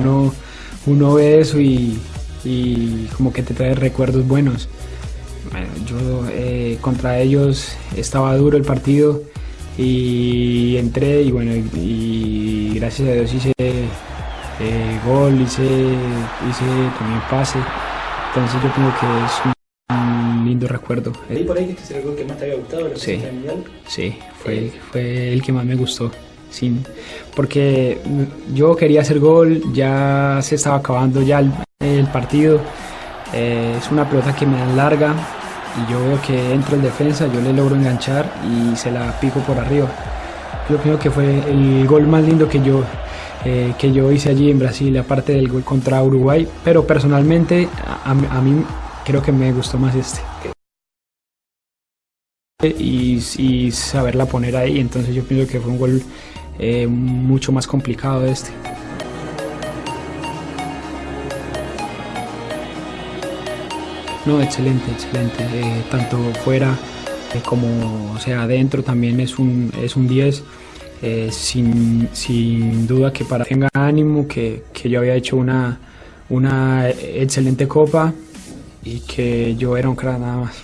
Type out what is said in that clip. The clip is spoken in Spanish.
Uno, uno ve eso y, como que te trae recuerdos buenos. Bueno, yo eh, contra ellos estaba duro el partido y entré y bueno, y gracias a Dios hice eh, gol, hice, hice también pase. Entonces yo creo que es un lindo recuerdo. ¿Y por ahí que este es el gol que más te había gustado que Sí. Mundial? Sí, fue, fue el que más me gustó. Sin, porque yo quería hacer gol, ya se estaba acabando ya el, el partido. Eh, es una pelota que me dan larga y yo veo que entra el defensa, yo le logro enganchar y se la pico por arriba. Yo creo que fue el gol más lindo que yo, eh, que yo hice allí en Brasil, aparte del gol contra Uruguay. Pero personalmente a, mí creo que me gustó más este y, saberla poner ahí. Entonces yo pienso que fue un gol eh, mucho más complicado este. No, excelente, excelente. Eh, tanto fuera como sea, adentro también es un, es un 10. Eh, sin, sin, duda que para tenga ánimo, que, que yo había hecho una, una excelente copa y que yo era un crack nada más.